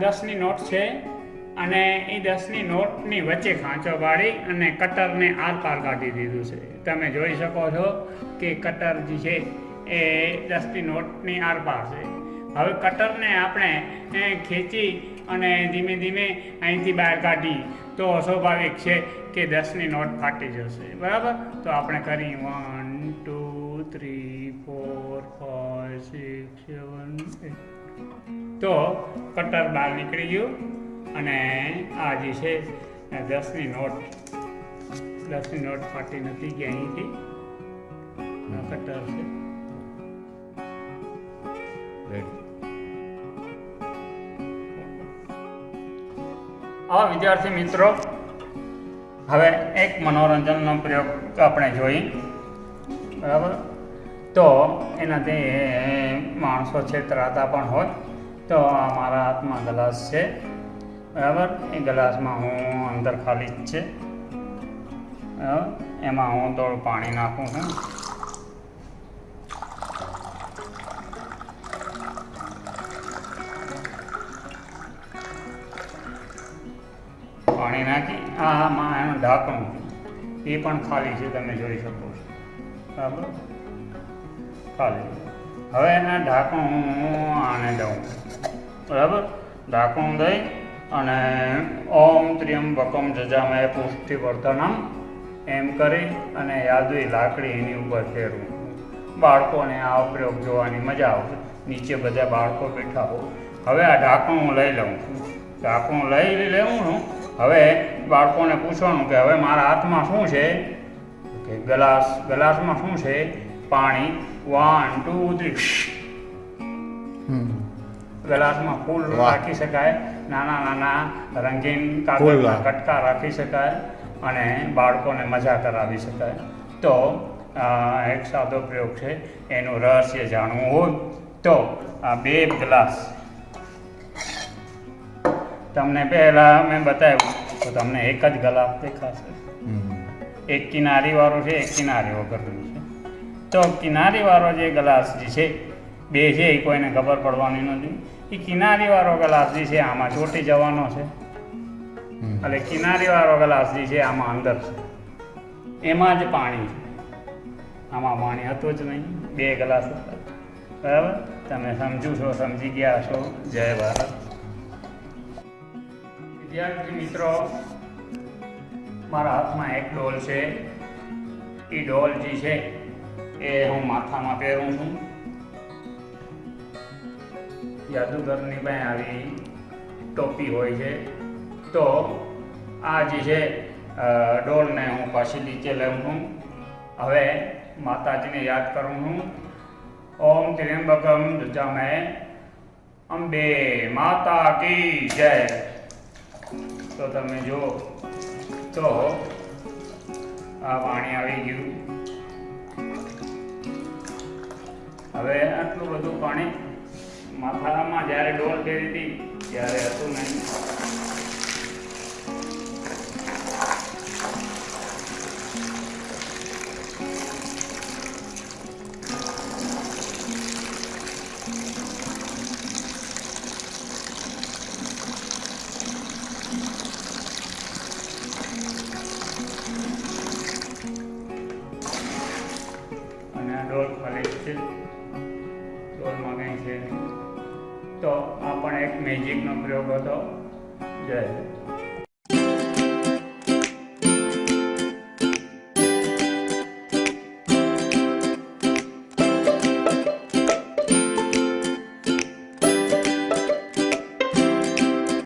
દસની નોટ છે અને એ દસની નોટની વચ્ચે ખાંચો પાડી અને કટરને આર પાર કાઢી દીધું છે. તમે જોઈ શકો છો કે કટર જે છે એ દસની નોટની આર પાર છે. હવે કટરને આપણે ખેંચી અને ધીમે ધીમે અહીંથી બહાર કાઢી. તો સ્વાભાવિક છે કે દસની નોટ ફાટી જશે. બરાબર? તો આપણે કરી one, two, three, four, five, six, seven તો કટર બહાર નીકળી ગયું અને આ જે છે દસની નોટ દસની નોટ ફાટી નથી કે અહીંથી. કટર છે. આ વિદ્યાર્થી મિત્રો હવે એક મનોરંજનનો પ્રયોગ આપણે જોઈ. બરાબર? તો એનાથી માણસો છેતરાતા પણ હોય. તો આ મારા હાથમાં ગ્લાસ છે. બરાબર? એ ગ્લાસમાં હું અંદર ખાલી જ છે. બરાબર? એમાં હું થોડું પાણી નાખું છું. પાણી નાખી. આમાં એનું ઢાંકણું એ પણ ખાલી છે, તમે જોઈ શકો છો. બરાબર? ખાલી. હવે એના ઢાંકણું હું આને દઉં. બરાબર? ઢાંકણું દઈ અને ઓમ ત્ર્યંબકમ જજામય પુષ્ટિવર્ધનમ એમ કરી અને યાદવી લાકડી એની ઉપર ફેરવું. બાળકોને આ પ્રયોગ જોવાની મજા આવશે. નીચે બધા બાળકો બેઠા હોય હવે આ ઢાંકણું હું લઈ લઉં. છું ઢાંકણું લઈ લેવું છું. હવે બાળકોને પૂછવાનું કે હવે મારા હાથમાં શું છે? કે ગ્લાસ. ગ્લાસમાં શું છે? પાણી વન ટુ થ્રી ગ્લાસમાં ફૂલ રાખી શકાય નાના નાના રંગીન. કાગળના કટકા રાખી શકાય અને બાળકોને મજા કરાવી શકાય. તો એક સાદો પ્રયોગ છે એનું રહસ્ય જાણવું હોય તો આ બે ગ્લાસ. તમને પહેલાં મેં બતાવ્યું તો તમને એક જ ગ્લાસ દેખાશે. એક કિનારી વાળું છે એક કિનારી વગરનું છે. તો કિનારીવાળો જે ગ્લાસ જે છે બે છે એ કોઈને ખબર પડવાની નથી. એ કિનારીવાળો ગ્લાસ જે છે આમાં ચોટી જવાનો છે. એટલે કિનારીવાળો ગ્લાસ જે છે આમાં અંદર છે. એમાં જ પાણી છે. આમાં પાણી હતું જ નહીં. બે ગ્લાસ હતા. બરાબર? તમે સમજુ છો સમજી ગયા છો. જય ભારત. વિદ્યાર્થી મિત્રો મારા હાથમાં એક ડોલ છે. એ ડોલ જે છે. એ હું માથામાં પહેરું છું. જાદુગરની પાસે આવી ટોપી હોય છે. તો આ જે છે ડોલને હું પાછી નીચે લઉં છું. હવે માતાજીને યાદ કરું છું. ઓમ ત્ર્યંબકમ જમે અંબે માતા કી જય. તો તમે જો તો આ પાણી આવી ગયું. હવે આટલું બધું પાણી માથામાં જ્યારે ડોલ ફેરી હતી, ત્યારે હતું નહીં. અને ડોલ ખાલી છે. ડોલમાં કંઈ છે. તો આ પણ એક મેજિકનો પ્રયોગ હતો જય